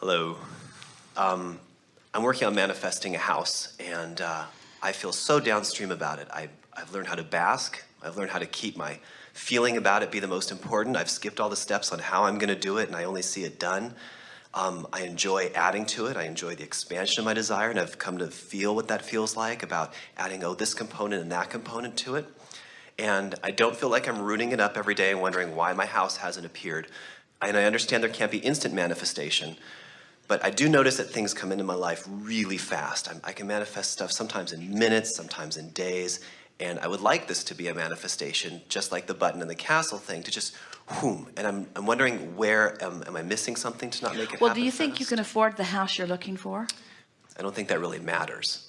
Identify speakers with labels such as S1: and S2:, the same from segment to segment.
S1: Hello. Um, I'm working on manifesting a house, and uh, I feel so downstream about it. I, I've learned how to bask. I've learned how to keep my feeling about it be the most important. I've skipped all the steps on how I'm going to do it, and I only see it done. Um, I enjoy adding to it. I enjoy the expansion of my desire, and I've come to feel what that feels like about adding, oh, this component and that component to it. And I don't feel like I'm rooting it up every day and wondering why my house hasn't appeared. And I understand there can't be instant manifestation, but I do notice that things come into my life really fast. I'm, i can manifest stuff sometimes in minutes, sometimes in days, and I would like this to be a manifestation, just like the button in the castle thing, to just whoom. And I'm, I'm wondering where, am, am I missing something to not make it
S2: Well, do you think you can afford the house you're looking for?
S1: I don't think that really matters.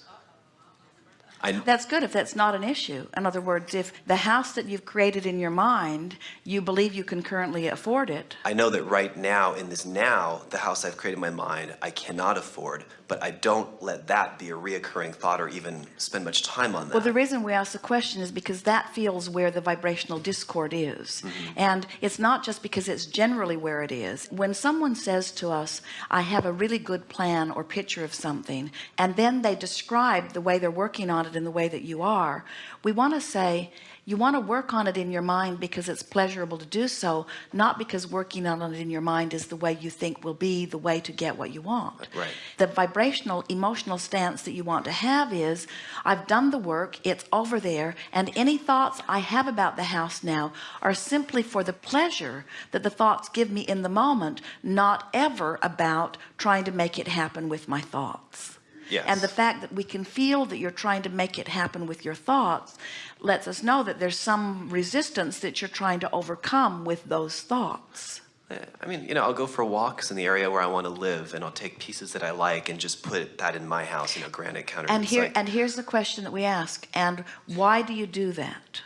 S1: I,
S2: That's good if that's not an issue. In other words, if the house that you've created in your mind, you believe you can currently afford it.
S1: I know that right now, in this now, the house I've created in my mind, I cannot afford, but I don't let that be a reoccurring thought or even spend much time on that.
S2: Well, the reason we ask the question is because that feels where the vibrational discord is.
S1: Mm-hmm.
S2: And it's not just because it's generally where it is. When someone says to us, I have a really good plan or picture of something, and then they describe the way they're working on it in the way that you are, we want to say, you want to work on it in your mind because it's pleasurable to do so not because working on it in your mind is the way you think will be the way to get what you want
S1: Right.
S2: the vibrational emotional stance that you want to have is I've done the work it's over there and any thoughts I have about the house now are simply for the pleasure that the thoughts give me in the moment not ever about trying to make it happen with my thoughts
S1: Yes.
S2: and the fact that we can feel that you're trying to make it happen with your thoughts lets us know that there's some resistance that you're trying to overcome with those thoughts
S1: Eh, I mean, you know, I'll go for walks in the area where I want to live, and I'll take pieces that I like and just put that in my house, you know, granite counter.
S2: and here
S1: like-
S2: and here's the question that we ask and why do you do that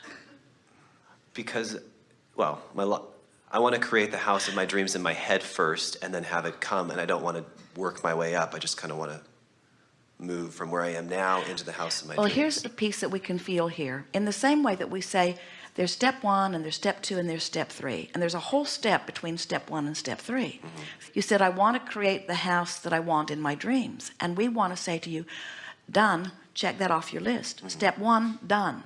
S1: because, well, my I want to create the house of my dreams in my head first, and then have it come. And I don't want to work my way up. I just kind of want to move from where I am now into the house of my
S2: well
S1: dreams.
S2: here's the piece that we can feel here. In the same way that we say there's step one and there's step two and there's step three and there's a whole step between step one and step 3 mm-hmm. you said I want to create the house that I want in my dreams and we want to say to you done check that off your list. Mm-hmm. Step one done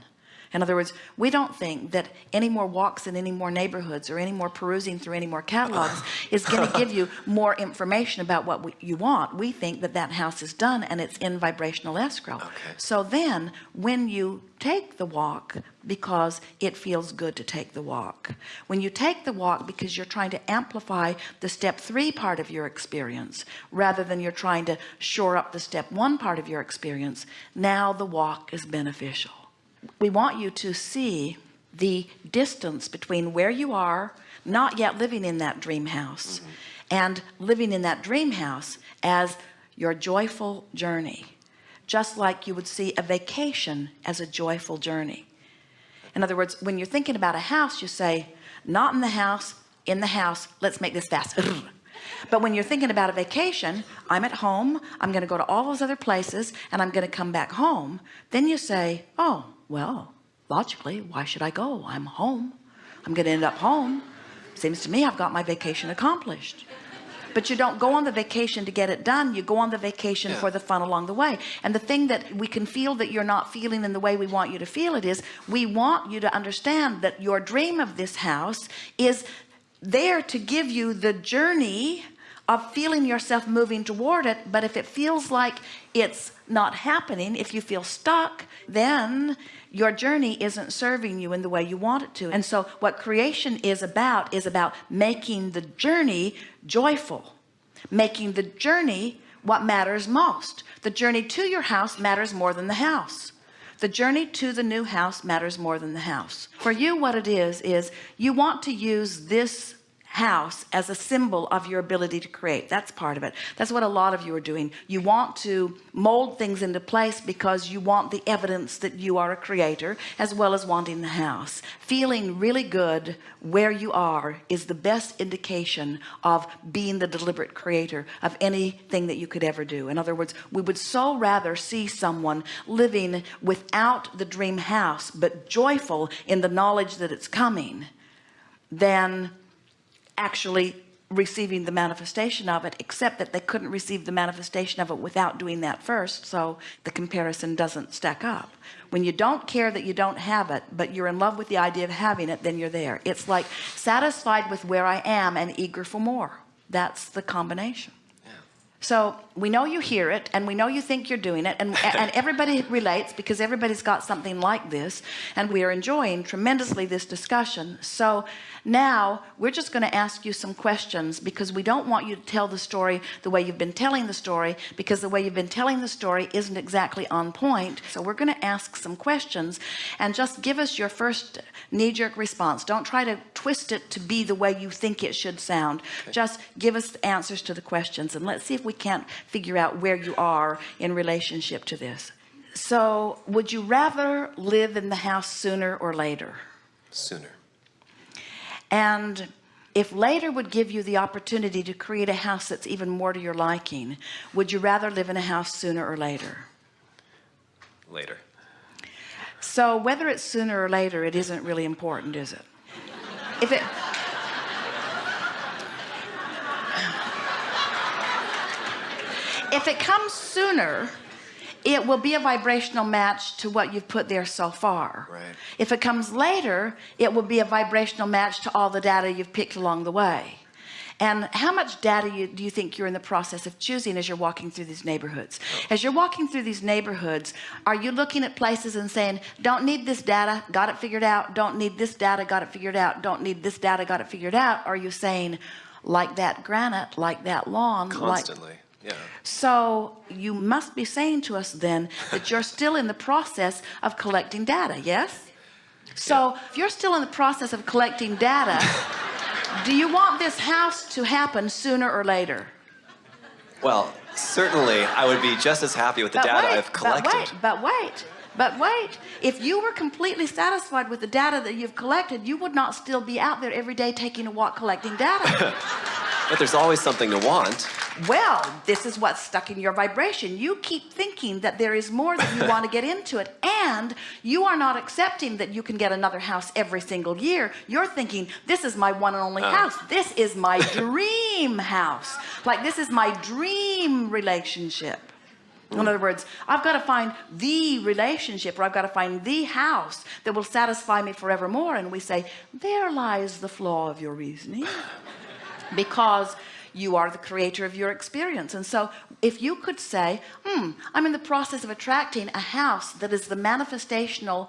S2: in other words we don't think that any more walks in any more neighborhoods or any more perusing through any more catalogs is going to give you more information about what we, you want. We think that that house is done and it's in vibrational escrow.
S1: Okay.
S2: so then when you take the walk because it feels good to take the walk when you take the walk because you're trying to amplify the step three part of your experience rather than you're trying to shore up the step one part of your experience now the walk is beneficial we want you to see the distance between where you are not yet living in that dream house mm-hmm. and living in that dream house as your joyful journey just like you would see a vacation as a joyful journey. In other words when you're thinking about a house you say not in the house in the house let's make this fast but when you're thinking about a vacation I'm at home I'm going to go to all those other places and I'm going to come back home then you say oh well logically why should I go? I'm home. I'm going to end up home. Seems to me I've got my vacation accomplished. But you don't go on the vacation to get it done you go on the vacation
S1: Yeah.
S2: for the fun along the way. And the thing that we can feel that you're not feeling in the way we want you to feel it is we want you to understand that your dream of this house is there to give you the journey of feeling yourself moving toward it but if it feels like it's not happening if you feel stuck then your journey isn't serving you in the way you want it to. And so what creation is about is about making the journey joyful making the journey what matters most. The journey to your house matters more than the house the journey to the new house matters more than the house. For you what it is is you want to use this house as a symbol of your ability to create. That's part of it. That's what a lot of you are doing. You want to mold things into place because you want the evidence that you are a creator as well as wanting the house. Feeling really good where you are is the best indication of being the deliberate creator of anything that you could ever do. In other words we would so rather see someone living without the dream house but joyful in the knowledge that it's coming than actually receiving the manifestation of it except that they couldn't receive the manifestation of it without doing that first so the comparison doesn't stack up. When you don't care that you don't have it but you're in love with the idea of having it then you're there. It's like satisfied with where I am and eager for more. That's the combination so we know you hear it and we know you think you're doing it and, and everybody relates because everybody's got something like this and we are enjoying tremendously this discussion. So now we're just going to ask you some questions because we don't want you to tell the story the way you've been telling the story because the way you've been telling the story isn't exactly on point. So we're going to ask some questions and just give us your first knee-jerk response. Don't try to twist it to be the way you think it should sound. Just give us answers to the questions and let's see if we can't figure out where you are in relationship to this. So would you rather live in the house sooner or later?
S1: Sooner.
S2: And if later would give you the opportunity to create a house that's even more to your liking, would you rather live in a house sooner or later?
S1: Later.
S2: So whether it's sooner or later, it isn't really important, is it? If it, if it comes sooner, it will be a vibrational match to what you've put there so far.
S1: Right.
S2: If it comes later, it will be a vibrational match to all the data you've picked along the way. And how much data you, do you think you're in the process of choosing as you're walking through these neighborhoods? Oh. As you're walking through these neighborhoods, are you looking at places and saying, don't need this data, got it figured out, don't need this data, got it figured out, don't need this data, got it figured out? Are you saying, like that granite, like that lawn, like
S1: Constantly. Yeah.
S2: so you must be saying to us then that you're still in the process of collecting data, yes? So if you're still in the process of collecting data, do you want this house to happen sooner or later?
S1: Well, certainly I would be just as happy with the data I've collected.
S2: But wait, but wait, but wait. If you were completely satisfied with the data that you've collected, you would not still be out there every day taking a walk collecting data.
S1: But there's always something to want.
S2: Well, this is what's stuck in your vibration. You keep thinking that there is more that you want to get into it, and you are not accepting that you can get another house every single year. You're thinking, this is my one and only
S1: Oh.
S2: house. This is my dream house. Like, this is my dream relationship. In other words, I've got to find the relationship or I've got to find the house that will satisfy me forevermore. And we say, there lies the flaw of your reasoning because you are the creator of your experience. And so if you could say hmm I'm in the process of attracting a house that is the manifestational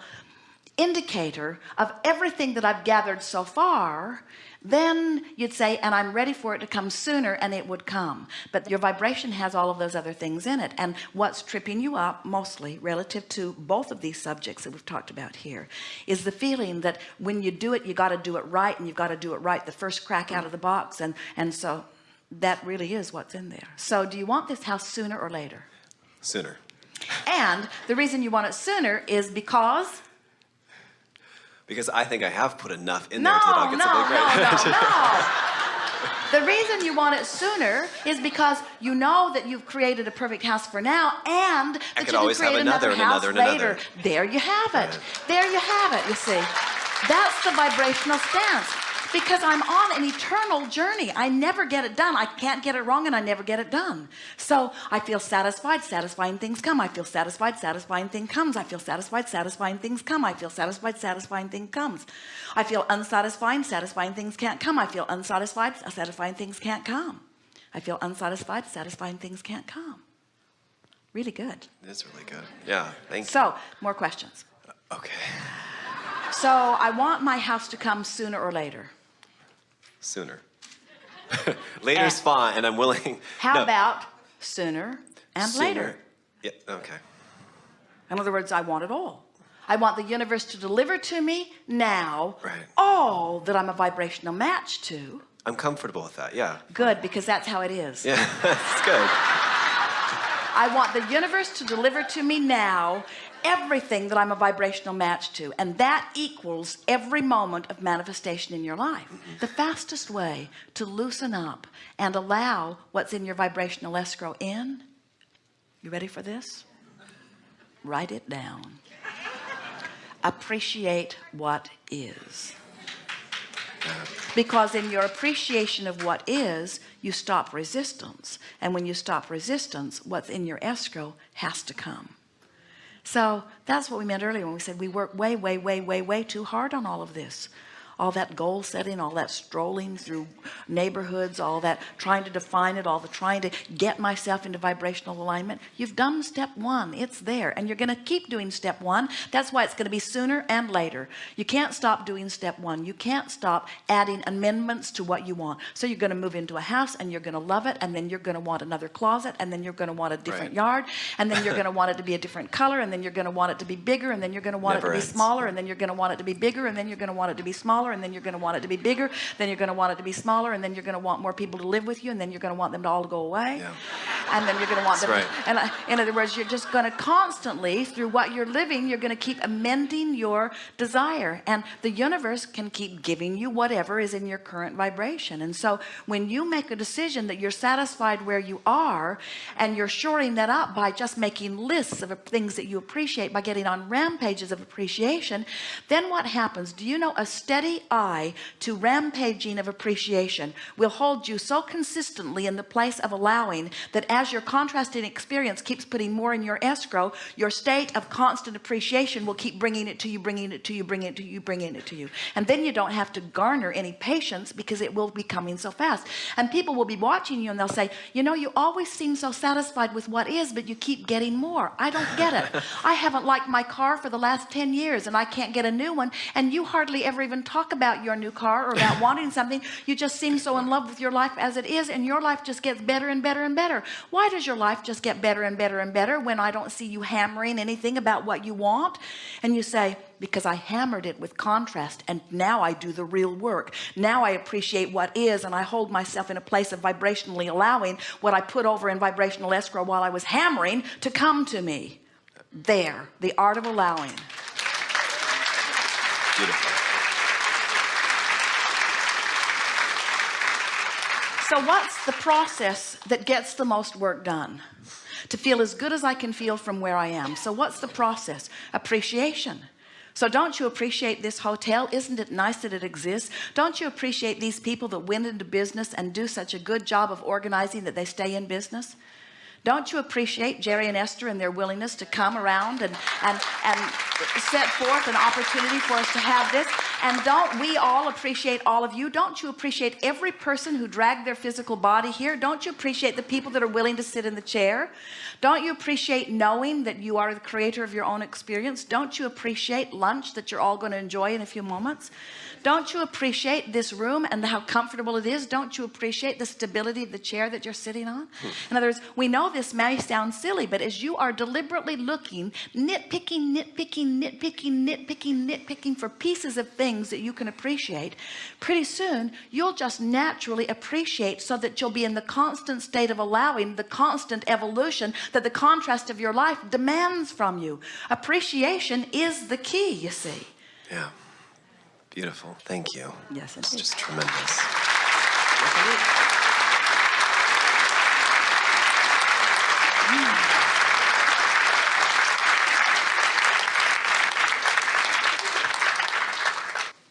S2: indicator of everything that I've gathered so far then you'd say and I'm ready for it to come sooner and it would come. But your vibration has all of those other things in it. And what's tripping you up mostly relative to both of these subjects that we've talked about here is the feeling that when you do it you got to do it right and you've got to do it right the first crack out of the box. And and so that really is what's in there. So do you want this house sooner or later?
S1: Sooner.
S2: and the reason you want it sooner is because?
S1: Because I think I have put enough in
S2: no
S1: there that I'll
S2: no
S1: get something
S2: no no no. The reason you want it sooner is because you know that you've created a perfect house for now and that
S1: could
S2: you can
S1: always have
S2: create
S1: another and
S2: house
S1: another. and
S2: later.
S1: Another.
S2: there you have it. There you have it you see. That's the vibrational stance because I'm on an eternal journey. I never get it done. I can't get it wrong and I never get it done. So I feel satisfied. Satisfying things come. I feel satisfied. Satisfying thing comes. I feel satisfied. Satisfying things come. I feel satisfied. Satisfying thing comes. I feel unsatisfying. Satisfying things can't come. I feel unsatisfied. Satisfying things can't come. I feel unsatisfied. Satisfying things can't come. Really good.
S1: It's really good. Yeah. Thank you.
S2: so more questions.
S1: Uh, okay.
S2: so I want my house to come sooner or later
S1: Sooner. Later's uh, fine, and I'm willing.
S2: how
S1: No,
S2: about sooner and
S1: sooner.
S2: later
S1: Yeah. Okay.
S2: in other words I want it all I want the universe to deliver to me now
S1: Right.
S2: all that I'm a vibrational match to
S1: I'm comfortable with that. Yeah.
S2: good because that's how it is
S1: Yeah. That's good.
S2: I want the universe to deliver to me now everything that I'm a vibrational match to and that equals every moment of manifestation in your life the fastest way to loosen up and allow what's in your vibrational escrow in you ready for this write it down appreciate what is Because in your appreciation of what is, you stop resistance. And when you stop resistance, what's in your escrow has to come. So that's what we meant earlier when we said we work way, way, way, way, way too hard on all of this. All that goal setting, all that strolling through neighborhoods, all that trying to define it, all the trying to get myself into vibrational alignment. You've done step one, it's there, and you're going to keep doing step one. That's why it's going to be sooner and later. You can't stop doing step one. You can't stop adding amendments to what you want. So you're going to move into a house and you're going to love it, and then you're going to want another closet, and then you're going to want a different
S1: Right.
S2: yard, and then you're going to want it to be a different color, and then you're going to want it to be bigger, and then you're going to want
S1: Never
S2: it to be smaller, and then you're going to want it to be bigger, and then you're going to want it to be smaller, and then you're going to want it to be bigger, then you're going to want it to be smaller, and then you're going to want more people to live with you, and then you're going to want them to all go away,
S1: Yeah.
S2: And then you're going to want
S1: That's right.
S2: And I, in other words, you're just going to constantly, through what you're living, you're going to keep amending your desire, and the universe can keep giving you whatever is in your current vibration. And so, when you make a decision that you're satisfied where you are, and you're shoring that up by just making lists of things that you appreciate, by getting on rampages of appreciation, then what happens? Do you know a steady eye to rampaging of appreciation will hold you so consistently in the place of allowing that as your contrasting experience keeps putting more in your escrow, your state of constant appreciation will keep bringing it to you, bringing it to you, bringing it to you, bringing it to you. And then you don't have to garner any patience because it will be coming so fast. And people will be watching you and they'll say, you know, you always seem so satisfied with what is, but you keep getting more. I don't get it. I haven't liked my car for the last 10 years and I can't get a new one. And you hardly ever even talk about your new car or about wanting something. You just seem so in love with your life as it is, and your life just gets better and better and better. Why does your life just get better and better and better when I don't see you hammering anything about what you want? And you say, because I hammered it with contrast and now I do the real work. Now I appreciate what is and I hold myself in a place of vibrationally allowing what I put over in vibrational escrow while I was hammering to come to me. There, the art of allowing.
S1: Beautiful.
S2: So what's the process that gets the most work done? To feel as good as I can feel from where I am. So what's the process? Appreciation. So don't you appreciate this hotel? Isn't it nice that it exists? Don't you appreciate these people that went into business and do such a good job of organizing that they stay in business? Don't you appreciate Jerry and Esther and their willingness to come around and, and, and set forth an opportunity for us to have this? And don't we all appreciate all of you? Don't you appreciate every person who dragged their physical body here? Don't you appreciate the people that are willing to sit in the chair? Don't you appreciate knowing that you are the creator of your own experience? Don't you appreciate lunch that you're all going to enjoy in a few moments? Don't you appreciate this room and how comfortable it is? Don't you appreciate the stability of the chair that you're sitting on? Hmm. In other words, we know this may sound silly, but as you are deliberately looking, nitpicking, nitpicking, nitpicking, nitpicking, nitpicking for pieces of things that you can appreciate, pretty soon you'll just naturally appreciate so that you'll be in the constant state of allowing the constant evolution that the contrast of your life demands from you. Appreciation is the key, you see.
S1: Yeah. Beautiful. Thank you.
S2: Yes,
S1: It's
S2: indeed.
S1: just tremendous.
S2: Yes, it is.